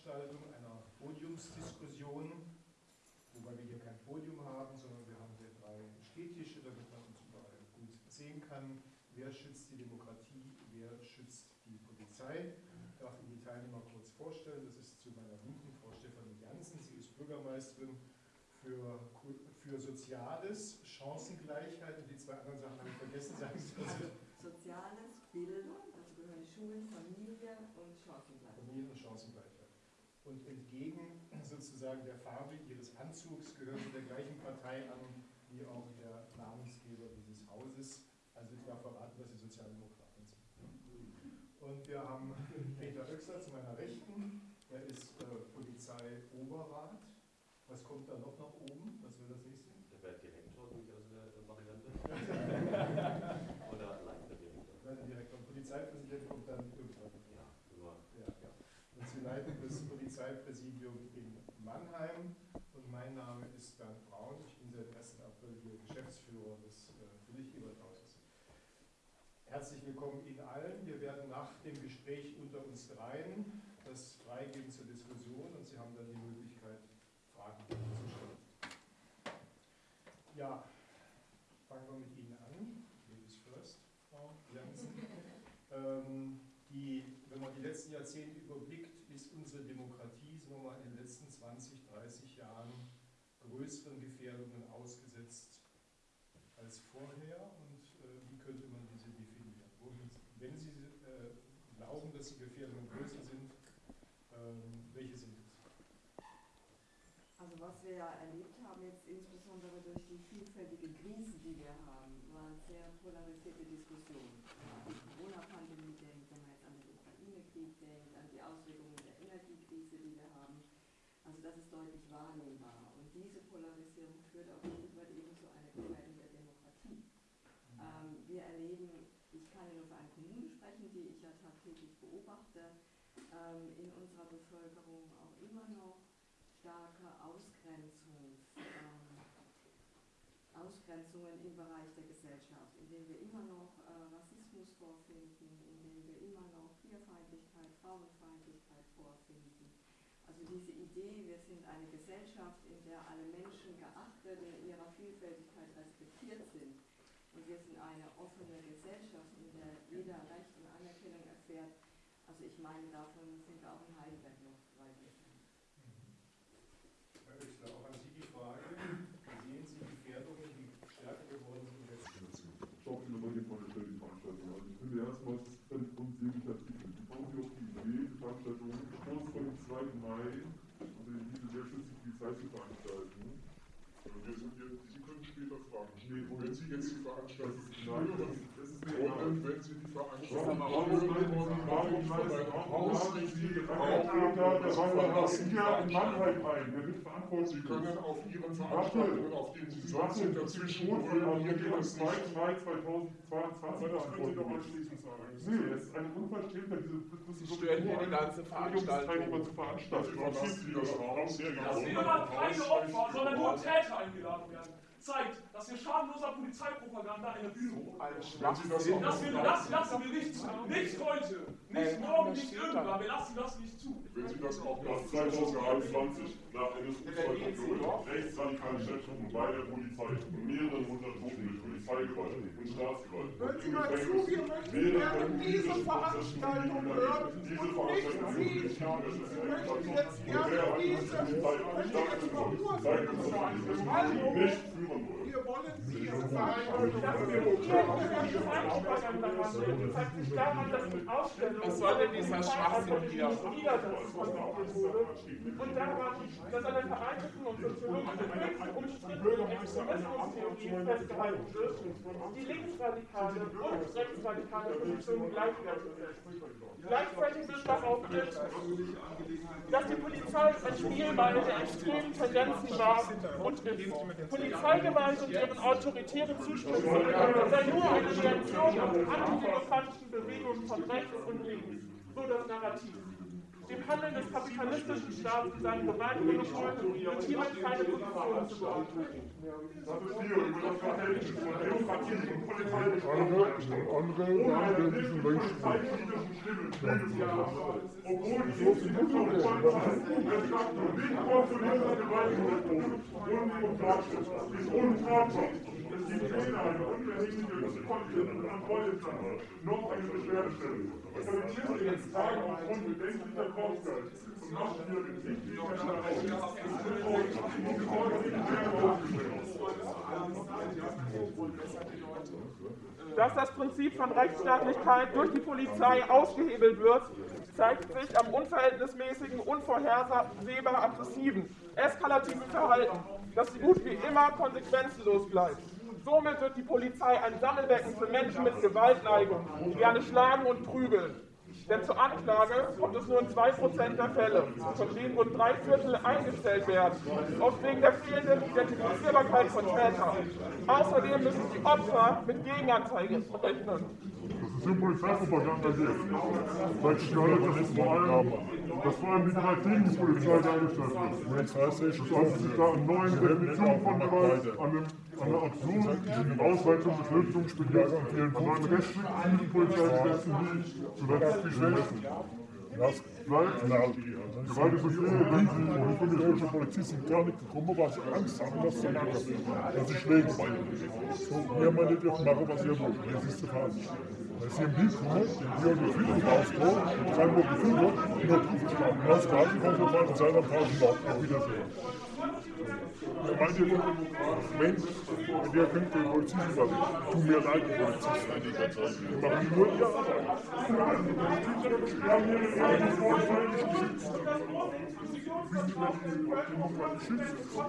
Veranstaltung, einer Podiumsdiskussion, wobei wir hier kein Podium haben, sondern wir haben hier drei Stehtische, damit man uns überall gut sehen kann. Wer schützt die Demokratie, wer schützt die Polizei? Ich darf Ihnen die Teilnehmer kurz vorstellen. Das ist zu meiner Linken Frau Stefanie Jansen. Sie ist Bürgermeisterin für, für Soziales, Chancengleichheit und die zwei anderen Sachen habe ich vergessen. Sagen Sie was. Soziales, Bildung, dazu gehören Schulen, Familie und Chancengleichheit. Familie und Chancengleichheit. Entgegen sozusagen der Farbe ihres Anzugs gehören sie der gleichen Partei an wie auch der Namensgeber dieses Hauses. Also ich darf verraten, dass sie Sozialdemokraten sind. Und wir haben Peter Oechsler zu meiner Rechten. Er ist äh, Polizei-Oberrat. Was kommt da noch nach oben? Was will das nächste? Der wäre Direktor durchaus eine Variante. Oder Leiterdirektor. Leiterdirektor. Polizeipräsident kommt dann irgendwann. Ja, immer. Ja, ja. Und Sie leiten das Polizeipräsidium in Mannheim. Und mein Name ist Bernd Braun. Ich bin seit 1. April hier Geschäftsführer des äh, Friedrich-Ebert-Hauses. Herzlich willkommen Ihnen allen. Wir werden nach dem Gespräch dreien das freigeben zur Diskussion und Sie haben dann die Möglichkeit, Fragen zu stellen. Ja, fangen wir mit Ihnen an. Ladies first, Frau Jansen. ähm, die, wenn man die letzten Jahrzehnte überblickt, ist unsere Demokratie, sagen wir mal, in den letzten 20, 30 Jahren größeren Gefährdungen ausgesetzt als vorher und äh, wie könnte man diese definieren? Wenn Sie äh, glauben, dass die Gefährdungen größer sind, ähm, welche sind es? Also was wir ja erlebt haben, jetzt insbesondere durch die vielfältige Krise, die wir haben, waren sehr polarisierte Diskussionen. Die Corona-Pandemie denkt, wenn man jetzt an den Ukraine-Krieg denkt, an die Auswirkungen der Energiekrise, die wir haben. Also das ist deutlich wahrnehmbar. Und diese Polarisierung führt auch weit eben zu einer Gefährdung der Demokratie. Ähm, wir erleben, ich kann ja nur für eine Kommune sprechen, die ich ja tagtäglich beobachte, ähm, in unserer Bevölkerung auch immer noch starke Ausgrenzungs, ähm, Ausgrenzungen im Bereich der Gesellschaft, in denen wir immer noch äh, Rassismus vorfinden, in denen wir immer noch Queerfeindlichkeit, Frauenfeindlichkeit vorfinden. Also diese Idee, wir sind eine Gesellschaft, in der alle Menschen geachtet, in ihrer Vielfältigkeit respektiert sind. Und wir sind eine offene Gesellschaft, in der jeder Recht und Anerkennung erfährt. Also ich meine, davon sind wir auch in Heidelberg noch weit entfernt. Herr Oechsler, auch an Sie die Frage, sehen Sie Gefährdungen, die stärker geworden sind in letzter Zeit? Schauen Sie mal die Veranstaltung. Also ich finde erstmal, es ist völlig unsinnig Artikel. Wie kommen Sie auf die Idee, die Veranstaltung kurz vor dem 2. Mai, also diese sehr schützliche Polizei zu veranstalten? Wir sind hier, Sie können später fragen. Nee, wenn Sie jetzt die Veranstaltung Nein, das ist egal. wollen, wenn Sie die Veranstaltung Warum warum warum warum warum Der Raum verlassen die hier in. Mannheim ein. Wird verantwortlich. Sie können auf Ihren Veranstaltungen, auf denen Sie sind, dazwischen brüllen. Hier geht am es 2. nicht. Mai 2022 Aber das können Sie doch anschließend sagen. Nee, es ist eine Unverschämtheit, diese Sie stören hier die ganze Veranstaltung zu Das veranstalten. Sie das Raum. Sehr Dass genau. niemand keine Opfer, sondern nur Täter eingeladen werden, zeigt, dass wir schadenloser Polizeipropaganda eine Bühne Wenn Sie Schwachsinn. das Das, wir, das lassen wir nicht zu. Nicht heute, nicht Äh, morgen, nicht irgendwann. Wir lassen das nicht zu. Wenn Sie das auch noch 2021 nach NSU-2.0 rechtsradikale Schätzungen bei der Polizei und mehreren hundert Toten durch Polizeigewalt und Staatsgewalt. Hören Sie mal zu, wir möchten gerne diese Veranstaltung hören und Diese nicht Veranstaltung Sie. Sie möchten jetzt gerne diese, möchten jetzt verurteilen. Hallo? nicht führen wollen. Wir wollen diese Veranstaltung Das zeigt sich daran, dass die Ausstellung Was soll denn dieser Schwachsinn hier? Und daran, dass an der vereinigten und soziologischen höchst umstrittenen Extremismustheorie festgehalten wird, die linksradikale und rechtsradikale Position gleichwertig ist. Gleichzeitig wird behauptet, dass die Polizei ein Spielball der extremen Tendenzen war und ist. Polizeigewalt und deren autoritäre Zuspitzung sei nur eine Reaktion auf antidemokratischen Bewegungen von rechts und links. So das Narrativ. Dem Handeln des kapitalistischen Staates und seinen Gewaltmonopol wird hiermit keine Position zugeordnet. Das ist hier über das Verhältnis von Demokratie und Polizei Andere, die nicht kontrollierter Gewaltmonopol und. Es gibt weder eine Kontrollinstanz noch eine Beschwerdestelle. Polizisten tragen aufgrund bedenklicher Kosten und machtwürdigen Dass das Prinzip von Rechtsstaatlichkeit durch die Polizei ausgehebelt wird, zeigt sich am unverhältnismäßigen, unvorhersehbar aggressiven, eskalativen Verhalten, das so gut wie immer konsequenzenlos bleibt. Somit wird die Polizei ein Sammelbecken für Menschen mit Gewaltneigung, die gerne schlagen und prügeln. Denn zur Anklage kommt es nur in 2% der Fälle, von denen rund drei Viertel eingestellt werden, oft wegen der fehlenden Identifizierbarkeit von Tätern. Außerdem müssen die Opfer mit Gegenanzeige rechnen. Im Polizeipropaganda geht. Weil ich gehört, dass es vor allem, dass vor allem die die Polizei dargestellt wird. Das heißt, sich da eine neue Definition von Gewalt, an, dem, an einer absurden Ausweitung des Lösungsbegehrens an an einem restriktiven Polizeigesetzen wie zuletzt die Schwächsten. Das bleibt. Gewalt ist okay, wenn sie, und ich bin die deutsche Polizisten gar nicht gekommen, weil sie Angst haben, dass sie angegriffen dass sie schlägen So, wir meinen, die dürfen machen, was sie wollen. Das ist der Fall. Als sie im Bild kommen, die Führung und sagen, wo die Führung, sie an. Und als Garten kommt mal und sagen, dann tauschen wir auf Wiedersehen. Ja, meint ihr, Mensch, in der könnt ihr Polizisten was Tut mir leid, die Polizisten, die ganze machen nur ihre Arbeit. Wir haben hier eine nicht geschützt. Wie sie die Demokratie schützen.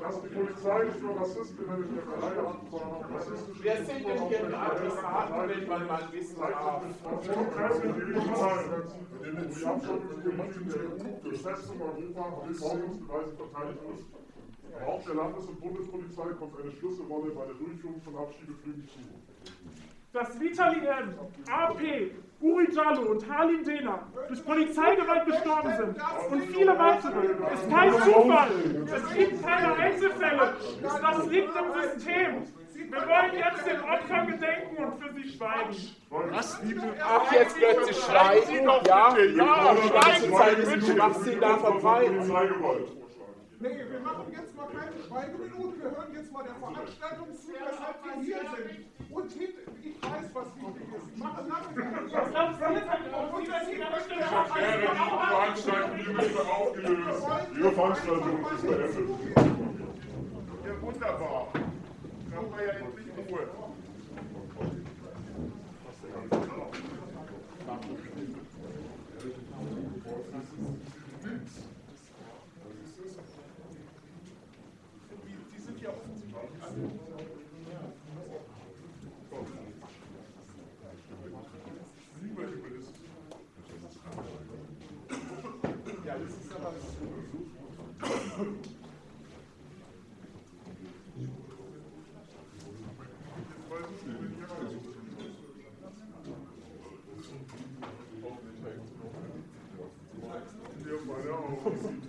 Dass die Polizei nicht nur Rassistinnen in der Reihe hat, sondern auch rassistische Wer sind denn hier die Adressaten, wenn man mal wissen darf? Die Türkei sind die Polizei. Die Abschottung der Gesetze in Europa bis Ordnungsbeweise verteidigt ist. Aber auch der Landes- und Bundespolizei kommt eine Schlüsselrolle bei der Durchführung von Abschiebeflügen zu. Dass Vitali M., AP, Jallo und Halim Dena durch Polizeigewalt gestorben sind und viele weitere, ist kein Zufall. Es gibt keine Einzelfälle. Das liegt im System. Wir wollen jetzt den Opfern gedenken und für sie schweigen. Was? Ach, jetzt plötzlich schweigen? Ja, ja, schweigen was sie da verbreiten. Polizeigewalt. Nee, wir machen jetzt mal keine Schweigeminute, wir hören jetzt mal der Veranstaltung zu, weshalb wir hier sind. Und hint, ich weiß, was wichtig ist. Mach Was glaubst du jetzt an die Wäre die Veranstaltung hiermit aufgelöst. Ihre Veranstaltung ist beendet. Ja, wunderbar. Dann haben wir ja endlich Ruhe. Thank you.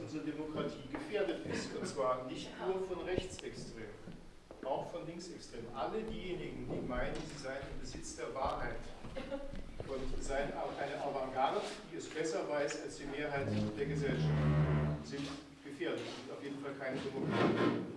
unsere Demokratie gefährdet ist. Und zwar nicht nur von Rechtsextremen, auch von Linksextremen. Alle diejenigen, die meinen, sie seien im Besitz der Wahrheit und seien eine Avantgarde, die es besser weiß als die Mehrheit der Gesellschaft, sind gefährdet und auf jeden Fall keine Demokratie.